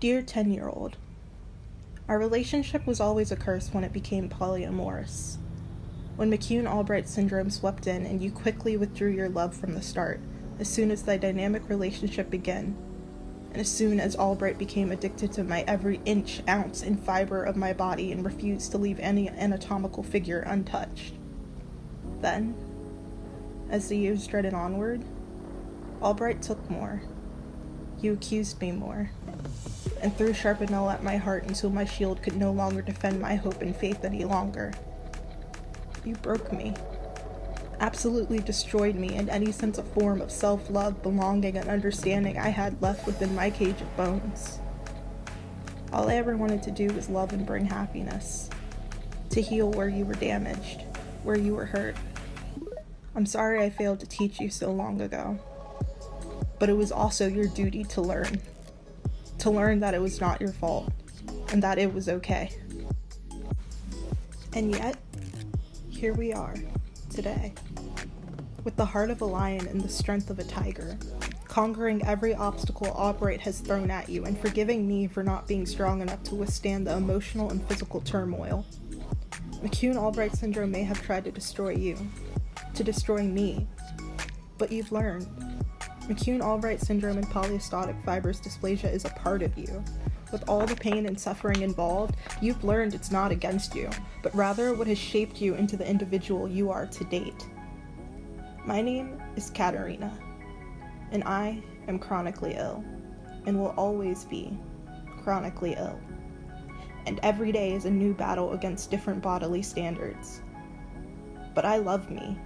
Dear 10 year old, Our relationship was always a curse when it became polyamorous. When McCune Albright syndrome swept in and you quickly withdrew your love from the start, as soon as the dynamic relationship began, and as soon as Albright became addicted to my every inch, ounce, and fiber of my body and refused to leave any anatomical figure untouched. Then, as the years dreaded onward, Albright took more. You accused me more, and threw Sharpenel at my heart until my shield could no longer defend my hope and faith any longer. You broke me, absolutely destroyed me and any sense of form of self love, belonging, and understanding I had left within my cage of bones. All I ever wanted to do was love and bring happiness, to heal where you were damaged, where you were hurt. I'm sorry I failed to teach you so long ago but it was also your duty to learn. To learn that it was not your fault and that it was okay. And yet, here we are, today, with the heart of a lion and the strength of a tiger, conquering every obstacle Albright has thrown at you and forgiving me for not being strong enough to withstand the emotional and physical turmoil. McCune Albright syndrome may have tried to destroy you, to destroy me, but you've learned. McCune Albright syndrome and polycystic fibrous dysplasia is a part of you. With all the pain and suffering involved, you've learned it's not against you, but rather what has shaped you into the individual you are to date. My name is Katarina, and I am chronically ill, and will always be chronically ill. And every day is a new battle against different bodily standards. But I love me,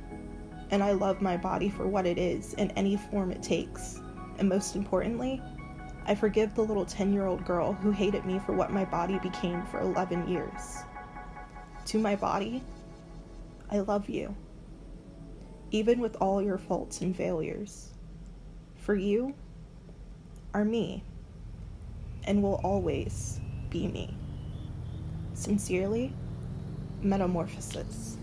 and I love my body for what it is in any form it takes. And most importantly, I forgive the little 10 year old girl who hated me for what my body became for 11 years. To my body, I love you, even with all your faults and failures. For you are me, and will always be me. Sincerely, Metamorphosis.